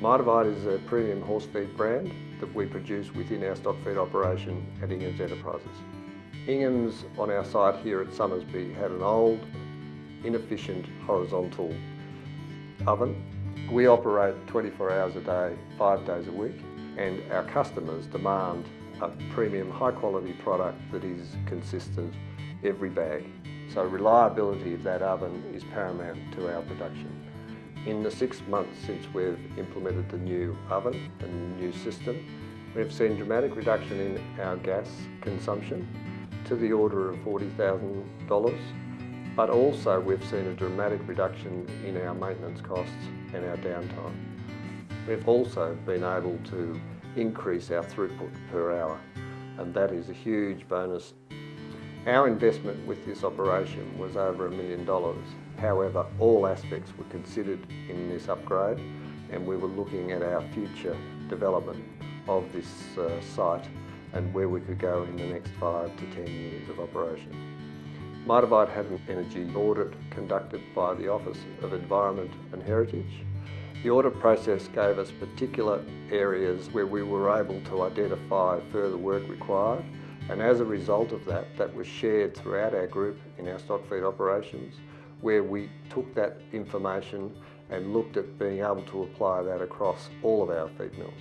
Mitavite is a premium horse feed brand that we produce within our stock feed operation at Ingham's Enterprises. Ingham's on our site here at Somersby had an old, inefficient horizontal oven. We operate 24 hours a day, five days a week, and our customers demand a premium high quality product that is consistent every bag. So reliability of that oven is paramount to our production. In the six months since we've implemented the new oven and new system, we've seen dramatic reduction in our gas consumption to the order of $40,000, but also we've seen a dramatic reduction in our maintenance costs and our downtime. We've also been able to increase our throughput per hour, and that is a huge bonus. Our investment with this operation was over a million dollars. However, all aspects were considered in this upgrade and we were looking at our future development of this uh, site and where we could go in the next five to ten years of operation. Mitavite had an energy audit conducted by the Office of Environment and Heritage the audit process gave us particular areas where we were able to identify further work required and as a result of that, that was shared throughout our group in our stock feed operations where we took that information and looked at being able to apply that across all of our feed mills.